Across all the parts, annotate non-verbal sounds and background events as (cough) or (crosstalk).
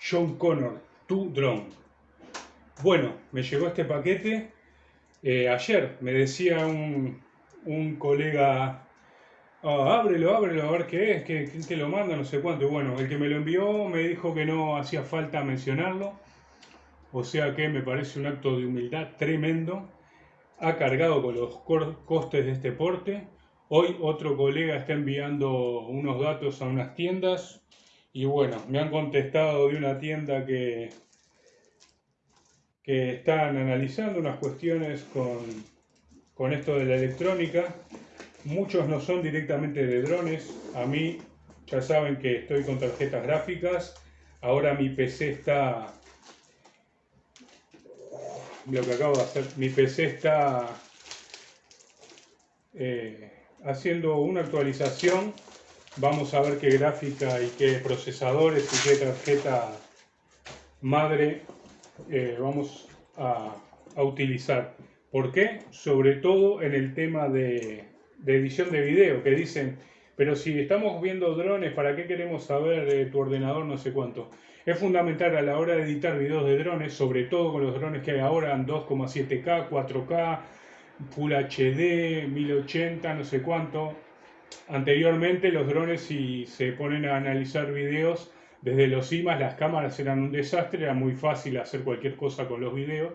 John Connor, tu drone. Bueno, me llegó este paquete eh, ayer. Me decía un, colega, ah, ábrelo, ábrelo, a ver qué es, quién te lo manda, no sé cuánto. Y bueno, el que me lo envió me dijo que no hacía falta mencionarlo. O sea que me parece un acto de humildad tremendo. Ha cargado con los costes de este porte. Hoy otro colega está enviando unos datos a unas tiendas y bueno, me han contestado de una tienda que, que están analizando unas cuestiones con, con esto de la electrónica. Muchos no son directamente de drones. A mí ya saben que estoy con tarjetas gráficas. Ahora mi PC está... Lo que acabo de hacer, mi PC está eh, haciendo una actualización Vamos a ver qué gráfica y qué procesadores y qué tarjeta madre eh, vamos a, utilizar. ¿Por qué? Sobre todo en el tema de, edición de video, que dicen, pero si estamos viendo drones, ¿para qué queremos saber de tu ordenador no sé cuánto? Es fundamental a la hora de editar videos de drones, sobre todo con los drones que hay ahora en 2,7K, 4K, Full HD, 1080, no sé cuánto, Anteriormente los drones si se ponen a analizar videos desde los IMAs, las cámaras eran un desastre, era muy fácil hacer cualquier cosa con los videos.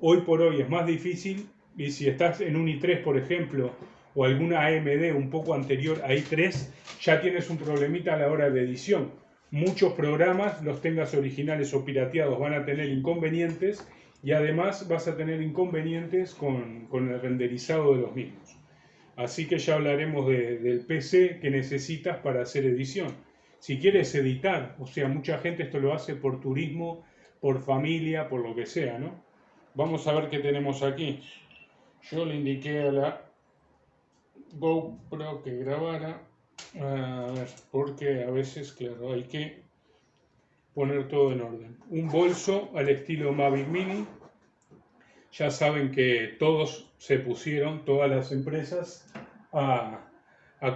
Hoy por hoy es más difícil y si estás en un i3 por ejemplo o alguna AMD un poco anterior a i3 ya tienes un problemita a la hora de edición. Muchos programas, los tengas originales o pirateados, van a tener inconvenientes y además vas a tener inconvenientes con, con el renderizado de los mismos. Así que ya hablaremos del PC que necesitas para hacer edición. Si quieres editar, o sea, mucha gente esto lo hace por turismo, por familia, por lo que sea, ¿no? Vamos a ver qué tenemos aquí. Yo le indiqué a la GoPro que grabara. A ver, porque a veces, claro, hay que poner todo en orden. Un bolso al estilo Mavic Mini ya saben que todos se pusieron, todas las empresas, a,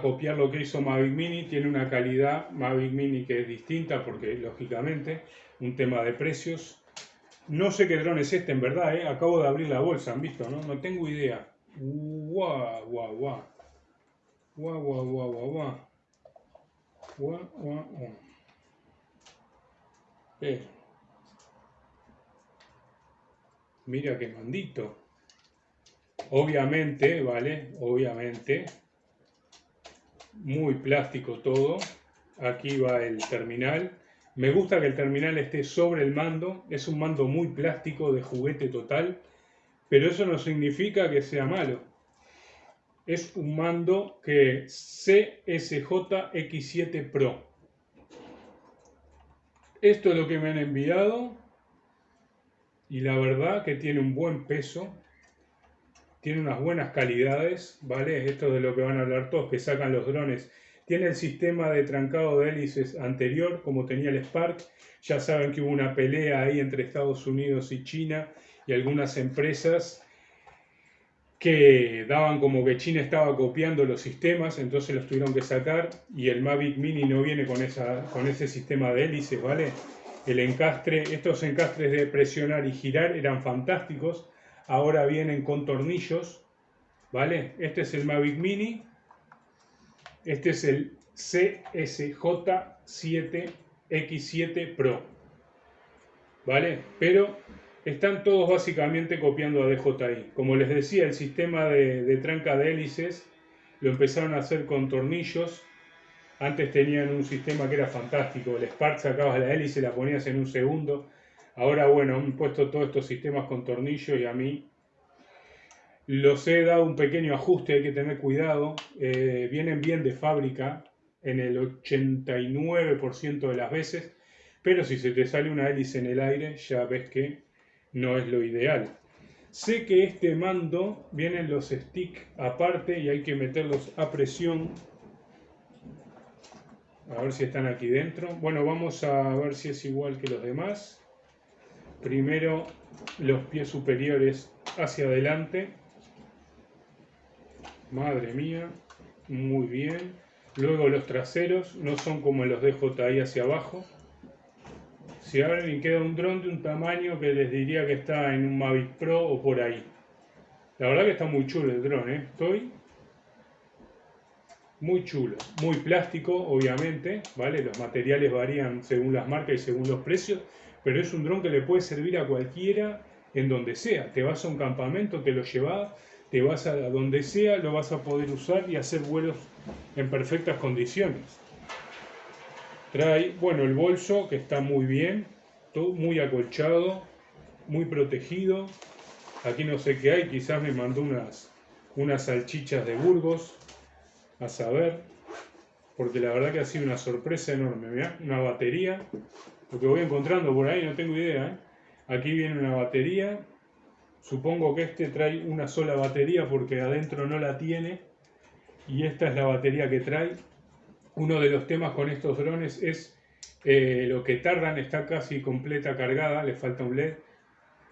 copiar lo que hizo Mavic Mini. Tiene una calidad Mavic Mini que es distinta porque, lógicamente, un tema de precios. No sé qué dron es este, en verdad, ¿eh? acabo de abrir la bolsa, ¿han visto? No, no tengo idea. Guau, guau, guau. Guau, guau, guau, guau, guau. Guau, guau, guau. Mira qué mandito. Obviamente, ¿vale? Obviamente. Muy plástico todo. Aquí va el terminal. Me gusta que el terminal esté sobre el mando. Es un mando muy plástico de juguete total. Pero eso no significa que sea malo. Es un mando que CSJ X7 Pro. Esto es lo que me han enviado y la verdad que tiene un buen peso, tiene unas buenas calidades, ¿vale? Esto es de lo que van a hablar todos, que sacan los drones. Tiene el sistema de trancado de hélices anterior, como tenía el Spark. Ya saben que hubo una pelea ahí entre Estados Unidos y China y algunas empresas que daban como que China estaba copiando los sistemas, entonces los tuvieron que sacar y el Mavic Mini no viene con, esa, con ese sistema de hélices, ¿vale? El encastre, estos encastres de presionar y girar eran fantásticos. Ahora vienen con tornillos, ¿vale? Este es el Mavic Mini. Este es el CSJ7X7 Pro, ¿vale? Pero están todos básicamente copiando a DJI. Como les decía, el sistema de, de tranca de hélices lo empezaron a hacer con tornillos antes tenían un sistema que era fantástico, el Spark sacabas la hélice la ponías en un segundo. Ahora, bueno, han puesto todos estos sistemas con tornillo y a mí los he dado un pequeño ajuste, hay que tener cuidado. Eh, vienen bien de fábrica en el 89% de las veces, pero si se te sale una hélice en el aire, ya ves que no es lo ideal. Sé que este mando vienen los sticks aparte y hay que meterlos a presión a ver si están aquí dentro. Bueno, vamos a ver si es igual que los demás. Primero los pies superiores hacia adelante. Madre mía, muy bien. Luego los traseros no son como los de JI hacia abajo, si alguien queda un dron de un tamaño que les diría que está en un Mavic Pro o por ahí. La verdad que está muy chulo el dron, ¿eh? Estoy muy chulo, muy plástico, obviamente, ¿vale? Los materiales varían según las marcas y según los precios, pero es un dron que le puede servir a cualquiera en donde sea. Te vas a un campamento, te lo llevas, te vas a donde sea, lo vas a poder usar y hacer vuelos en perfectas condiciones. Trae, bueno, el bolso que está muy bien, todo muy acolchado, muy protegido. Aquí no sé qué hay, quizás me mandó unas, unas salchichas de Burgos, a saber, porque la verdad que ha sido una sorpresa enorme. Una batería, lo que voy encontrando por ahí, no tengo idea. ¿eh? Aquí viene una batería, supongo que este trae una sola batería porque adentro no la tiene, y esta es la batería que trae. Uno de los temas con estos drones es eh, lo que tardan, está casi completa cargada, le falta un LED.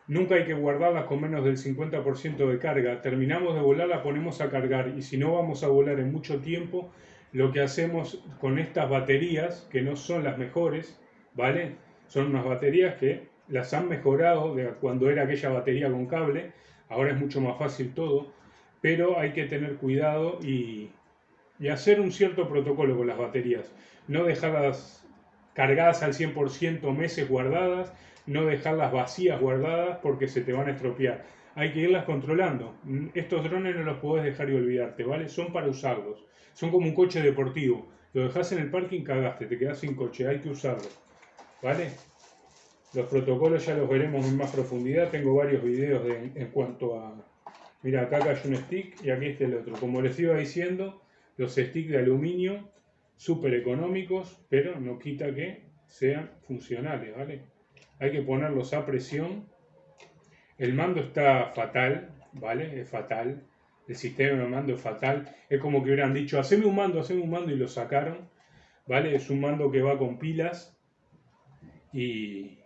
Nunca hay que guardarlas con menos del 50% de carga. Terminamos de volar, la ponemos a cargar y si no vamos a volar en mucho tiempo, lo que hacemos con estas baterías, que no son las mejores, ¿vale? Son unas baterías que las han mejorado de cuando era aquella batería con cable, ahora es mucho más fácil todo, pero hay que tener cuidado y, y hacer un cierto protocolo con las baterías. No dejarlas cargadas al 100% meses guardadas, no dejarlas vacías guardadas porque se te van a estropear. Hay que irlas controlando. Estos drones no los podés dejar y olvidarte, ¿vale? Son para usarlos. Son como un coche deportivo. Lo dejas en el parking, cagaste, te quedas sin coche, hay que usarlo. ¿Vale? Los protocolos ya los veremos en más profundidad. Tengo varios videos en cuanto a... Mira, acá hay un stick y aquí está el otro. Como les iba diciendo, los sticks de aluminio súper económicos, pero no quita que sean funcionales, ¿vale? Hay que ponerlos a presión. El mando está fatal, ¿vale? Es fatal. El sistema de mando es fatal. Es como que hubieran dicho, haceme un mando, haceme un mando y lo sacaron, ¿vale? Es un mando que va con pilas y...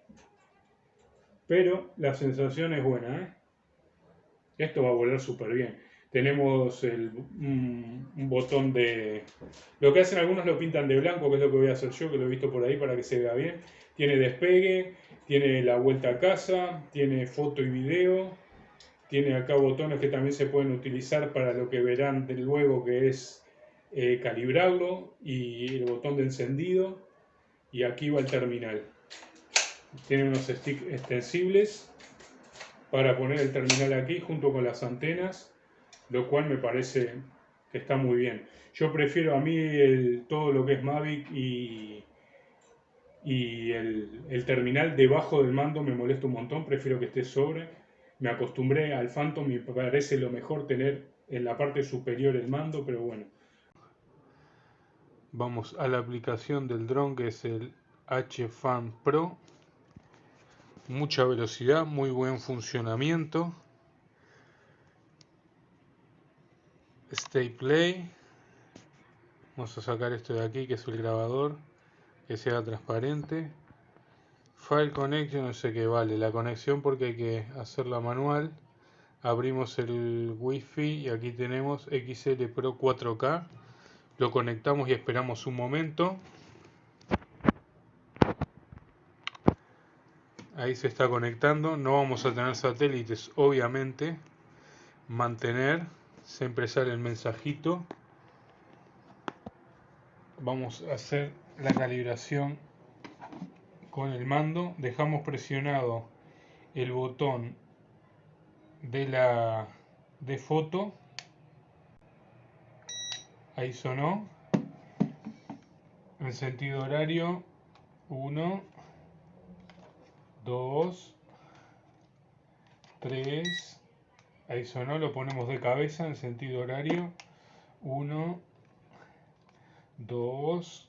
Pero la sensación es buena, ¿eh? Esto va a volar súper bien tenemos el, un, botón de... Lo que hacen algunos lo pintan de blanco, que es lo que voy a hacer yo, que lo he visto por ahí para que se vea bien. Tiene despegue, tiene la vuelta a casa, tiene foto y video, tiene acá botones que también se pueden utilizar para lo que verán luego, que es eh, calibrarlo, y el botón de encendido, y aquí va el terminal. Tiene unos sticks extensibles para poner el terminal aquí junto con las antenas lo cual me parece que está muy bien. Yo prefiero a mí todo lo que es Mavic y, y el, terminal debajo del mando me molesta un montón, prefiero que esté sobre. Me acostumbré al Phantom y me parece lo mejor tener en la parte superior el mando, pero bueno. Vamos a la aplicación del dron que es el HFan Pro. Mucha velocidad, muy buen funcionamiento. Stay Play. Vamos a sacar esto de aquí que es el grabador. Que sea transparente. File Connection, no sé qué vale. La conexión porque hay que hacerla manual. Abrimos el Wi-Fi y aquí tenemos XL Pro 4K. Lo conectamos y esperamos un momento. Ahí se está conectando. No vamos a tener satélites, obviamente. Mantener siempre sale el mensajito vamos a hacer la calibración con el mando dejamos presionado el botón de la de foto ahí sonó en sentido horario 1 2 3 Ahí sonó, lo ponemos de cabeza en sentido horario. 1, 2,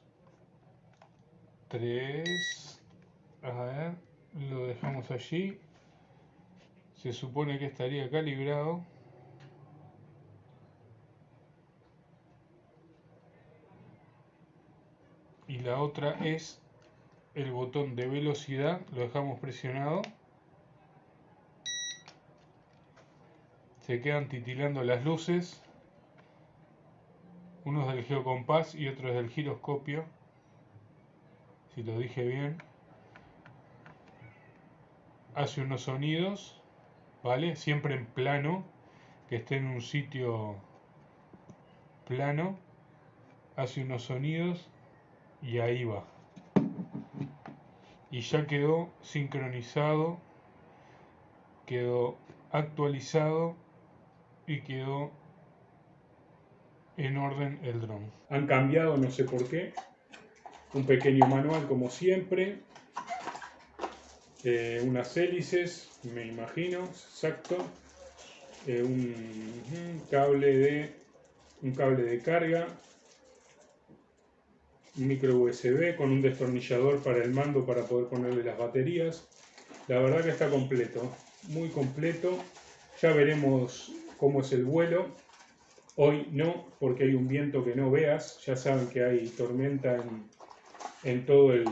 3. A ver, lo dejamos allí. Se supone que estaría calibrado. Y la otra es el botón de velocidad, lo dejamos presionado. se quedan titilando las luces uno es del geocompás y otro es del giroscopio si lo dije bien hace unos sonidos, ¿vale? Siempre en plano, que esté en un sitio plano, hace unos sonidos y ahí va. Y ya quedó sincronizado, quedó actualizado y quedó en orden el dron. Han cambiado, no sé por qué, un pequeño manual como siempre, eh, unas hélices, me imagino, exacto, eh, un, cable de un cable de carga, un micro USB con un destornillador para el mando para poder ponerle las baterías. La verdad que está completo, muy completo. Ya veremos cómo es el vuelo. Hoy no, porque hay un viento que no veas. Ya saben que hay tormenta en, en todo el,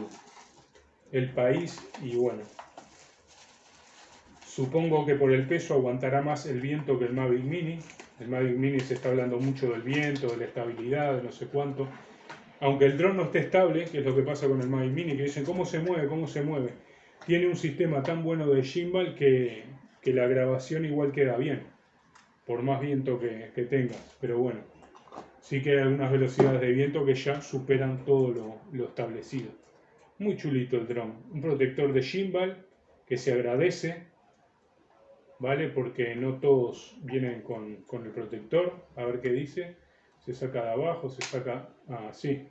el país y bueno, supongo que por el peso aguantará más el viento que el Mavic Mini. El Mavic Mini se está hablando mucho del viento, de la estabilidad, de no sé cuánto. Aunque el dron no esté estable, que es lo que pasa con el Mavic Mini, que dicen cómo se mueve, cómo se mueve. Tiene un sistema tan bueno de gimbal que, que la grabación igual queda bien, por más viento que, que tengas. Pero bueno, sí que hay algunas velocidades de viento que ya superan todo lo, establecido. Muy chulito el dron. Un protector de gimbal que se agradece, ¿vale? Porque no todos vienen con, el protector. A ver qué dice. Se saca de abajo, se saca así.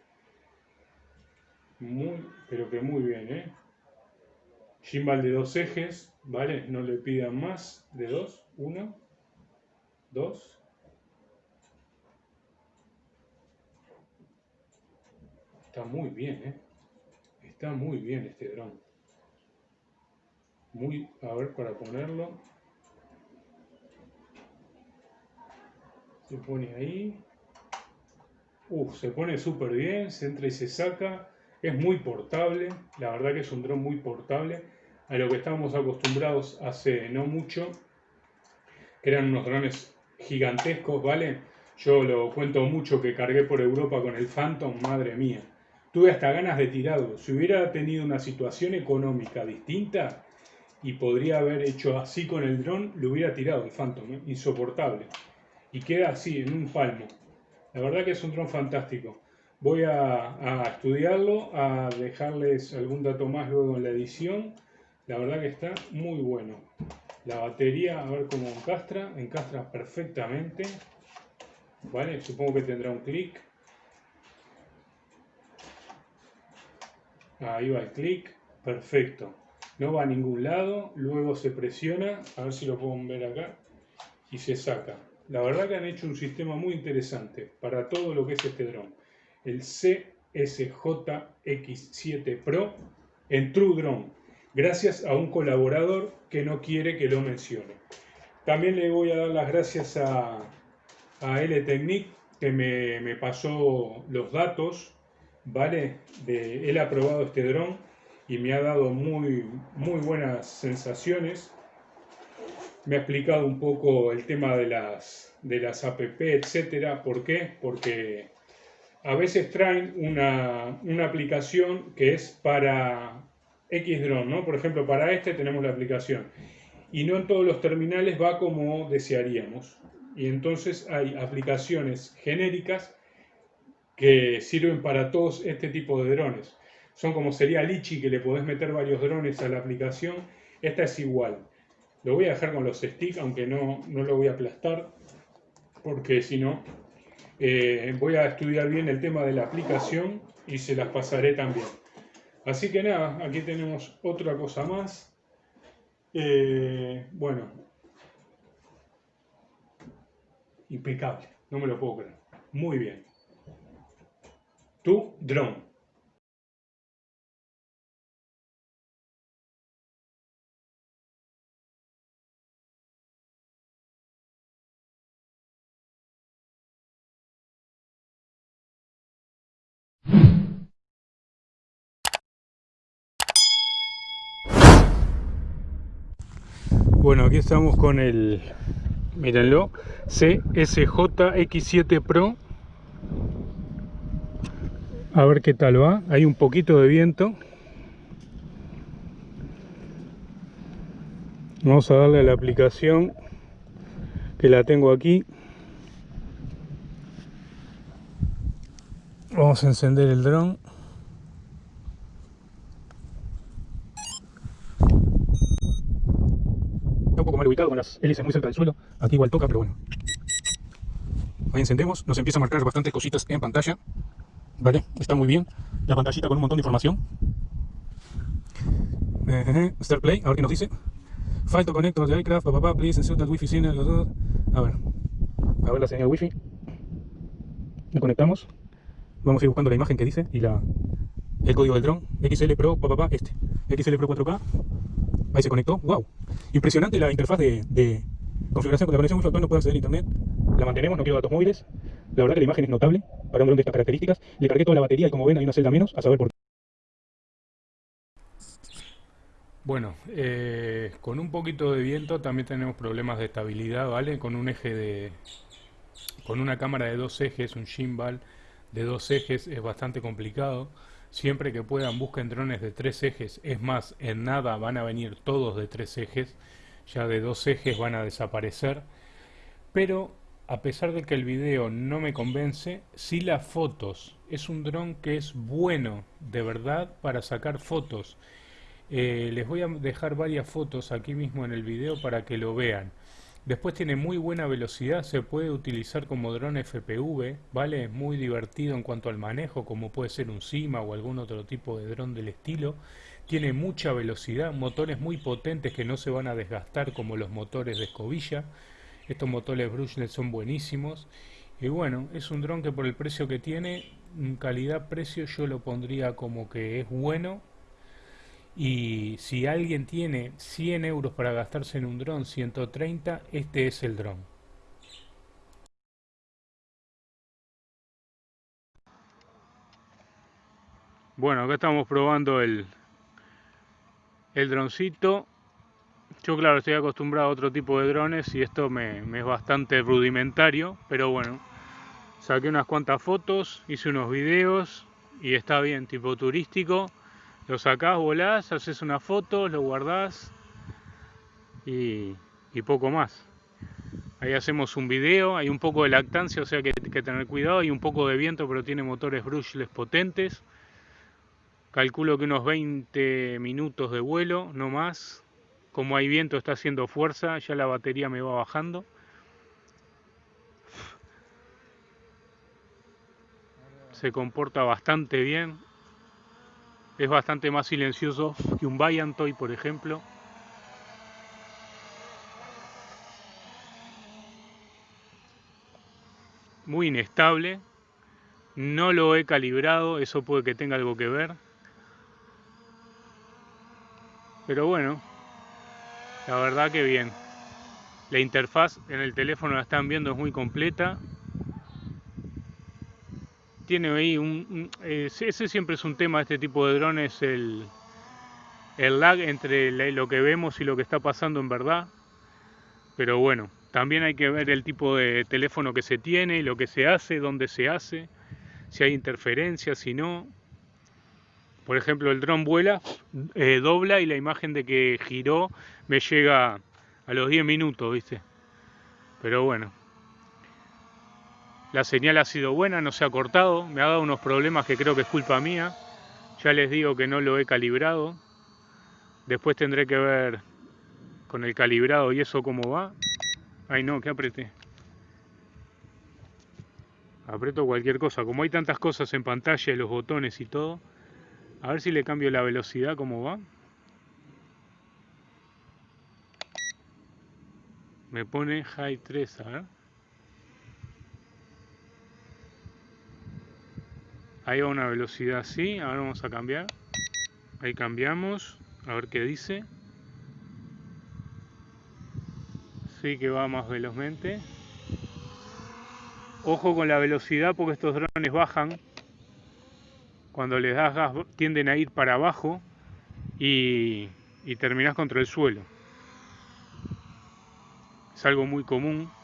muy, pero que muy bien, ¿eh? Gimbal de dos ejes, ¿vale? No le pidan más de dos. Uno, dos, Está muy bien, ¿eh? Está muy bien este dron. Muy, a ver, para ponerlo. Se pone ahí. Uf, se pone súper bien, se entra y se saca. Es muy portable, la verdad que es un dron muy portable. A lo que estábamos acostumbrados hace no mucho, que eran unos drones gigantescos, ¿vale? Yo lo cuento mucho que cargué por Europa con el Phantom, madre mía tuve hasta ganas de tirarlo. Si hubiera tenido una situación económica distinta y podría haber hecho así con el dron, lo hubiera tirado el Phantom, ¿eh? insoportable. Y queda así, en un palmo. La verdad que es un dron fantástico. Voy a, estudiarlo, a dejarles algún dato más luego en la edición. La verdad que está muy bueno. La batería, a ver cómo encastra. Encastra perfectamente. Vale, supongo que tendrá un clic. Ahí va el clic, perfecto. No va a ningún lado, luego se presiona, a ver si lo pueden ver acá, y se saca. La verdad que han hecho un sistema muy interesante para todo lo que es este dron. El CSJX7 Pro en True Drone, gracias a un colaborador que no quiere que lo mencione. También le voy a dar las gracias a, a L-Technique que me, me pasó los datos ¿vale? De, él ha probado este dron y me ha dado muy, muy buenas sensaciones. Me ha explicado un poco el tema de las, de las app, etcétera. ¿Por qué? Porque a veces traen una, una aplicación que es para X drone, ¿no? Por ejemplo, para este tenemos la aplicación. Y no en todos los terminales va como desearíamos. Y entonces hay aplicaciones genéricas que sirven para todos este tipo de drones. Son como sería Lichi, que le podés meter varios drones a la aplicación. Esta es igual. Lo voy a dejar con los sticks, aunque no, no lo voy a aplastar, porque si no, eh, voy a estudiar bien el tema de la aplicación y se las pasaré también. Así que nada, aquí tenemos otra cosa más. Eh, bueno, impecable, no me lo puedo creer. Muy bien tu dron. Bueno, aquí estamos con el, mírenlo, CSJ-X7 Pro a ver qué tal va. Hay un poquito de viento. Vamos a darle a la aplicación que la tengo aquí. Vamos a encender el dron. Un poco mal ubicado con las hélices muy cerca del suelo. Aquí igual toca, pero bueno. Ahí encendemos, nos empieza a marcar bastantes cositas en pantalla. Vale, está muy bien. La pantallita con un montón de información. Start Play, a ver qué nos dice. File to connect the aircraft, papá, please insert that wifi signal. A ver, a ver la señal wifi. Le conectamos. Vamos a ir buscando la imagen que dice y la, el código del dron. XL Pro, papá, este. XL Pro 4K. Ahí se conectó. ¡Wow! Impresionante la interfaz de, de configuración con la conexión wifi actual no puede acceder a internet. La mantenemos, no quiero datos móviles. La verdad que la imagen es notable para un dron de estas características. Le cargué toda la batería y como ven hay una celda menos, a saber por qué. Bueno, eh, con un poquito de viento también tenemos problemas de estabilidad, ¿vale? Con un eje de... con una cámara de dos ejes, un gimbal de dos ejes es bastante complicado. Siempre que puedan busquen drones de tres ejes, es más, en nada van a venir todos de tres ejes, ya de dos ejes van a desaparecer. Pero a pesar de que el video no me convence, sí las fotos. Es un dron que es bueno, de verdad, para sacar fotos. Eh, les voy a dejar varias fotos aquí mismo en el video para que lo vean. Después tiene muy buena velocidad, se puede utilizar como dron FPV, ¿vale? Es muy divertido en cuanto al manejo, como puede ser un Cima o algún otro tipo de dron del estilo. Tiene mucha velocidad, motores muy potentes que no se van a desgastar como los motores de escobilla. Estos motores brushless son buenísimos. Y bueno, es un dron que por el precio que tiene, calidad-precio yo lo pondría como que es bueno y si alguien tiene 100 euros para gastarse en un dron, 130, este es el dron. Bueno, acá estamos probando el, el droncito. Yo claro, estoy acostumbrado a otro tipo de drones y esto me, es bastante rudimentario, pero bueno, saqué unas cuantas fotos, hice unos videos y está bien, tipo turístico lo sacás, volás, haces una foto, lo guardás y, poco más. Ahí hacemos un video, hay un poco de lactancia, o sea que hay que tener cuidado, hay un poco de viento, pero tiene motores brushless potentes. Calculo que unos 20 minutos de vuelo, no más. Como hay viento, está haciendo fuerza, ya la batería me va bajando. Se comporta bastante bien, es bastante más silencioso que un Toy, por ejemplo. Muy inestable. No lo he calibrado, eso puede que tenga algo que ver. Pero bueno, la verdad que bien. La interfaz en el teléfono la están viendo es muy completa. Tiene ahí un, ese siempre es un tema de este tipo de drones el, el lag entre lo que vemos y lo que está pasando en verdad. Pero bueno también hay que ver el tipo de teléfono que se tiene lo que se hace dónde se hace si hay interferencia si no por ejemplo el dron vuela eh, dobla y la imagen de que giró me llega a los 10 minutos viste pero bueno la señal ha sido buena, no se ha cortado. Me ha dado unos problemas que creo que es culpa mía. Ya les digo que no lo he calibrado. Después tendré que ver con el calibrado y eso cómo va. Ay no, que apreté. Aprieto cualquier cosa. Como hay tantas cosas en pantalla, los botones y todo. A ver si le cambio la velocidad, cómo va. Me pone high 3, a ver. Ahí va una velocidad así, ahora vamos a cambiar. Ahí cambiamos, a ver qué dice. Sí que va más velozmente. Ojo con la velocidad porque estos drones bajan. Cuando les das gas tienden a ir para abajo y, y terminás contra el suelo. Es algo muy común.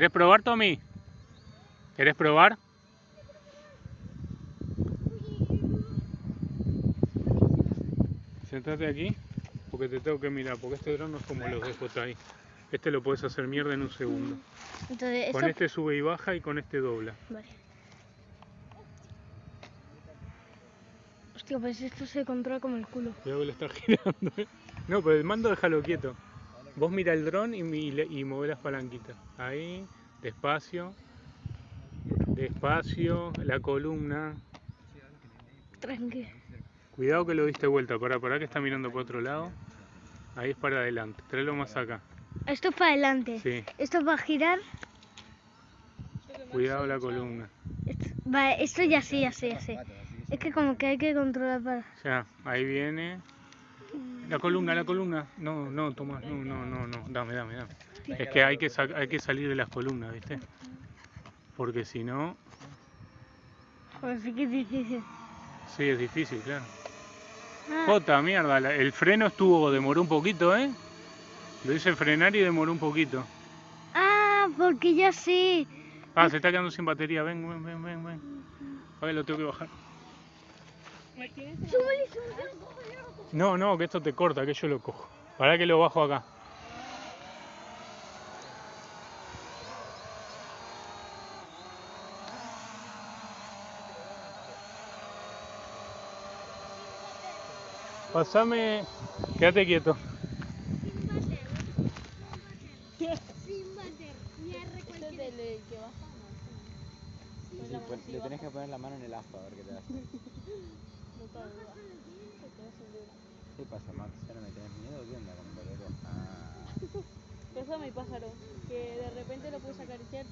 ¿Querés probar, Tommy? ¿Querés probar? Sentate aquí, porque te tengo que mirar, porque este dron no es como los de JI. Este lo puedes hacer mierda en un segundo. Entonces, Con este sube y baja y con este dobla. Vale. Hostia, pues esto se controla como el culo. Cuidado que lo está girando. ¿eh? No, pero el mando déjalo quieto. Vos mira el dron y, y mueve las palanquitas. Ahí, despacio. Despacio, la columna. Tranqui. Cuidado que lo diste vuelta. Pará, pará que está mirando para otro lado. Ahí es para adelante. Tráelo más acá. Esto es para adelante. Sí, Esto es para girar. cuidado la columna. Esto, esto ya sí, ya sé, ya sé. Es que como que hay que controlar para... Ya, ahí viene. La columna, la columna. No, no, Tomás, no, no, no, no. Dame, dame, dame. Es que hay que, hay que salir de las columnas, ¿viste? Porque si no, Joder, sí que es difícil. sí, es difícil, claro. Ah, Jota, mierda, el freno estuvo, demoró un poquito, ¿eh? Lo hice frenar y demoró un poquito. ah, porque ya sé. Ah, se está quedando sin batería, ven, ven, ven, ven, ven. A ver, lo tengo que bajar. No, no, que esto te corta, que yo lo cojo. Para que lo bajo acá. Pasame, quédate quieto. Sí, pues, le tenés que poner la mano en el aspa a ver qué te hace. ¿Qué pasa, Max? ¿Ya no me tenés miedo? ¿Qué onda con el color? Ah, (laughs) Eso pájaro, que de repente lo puedes acariciar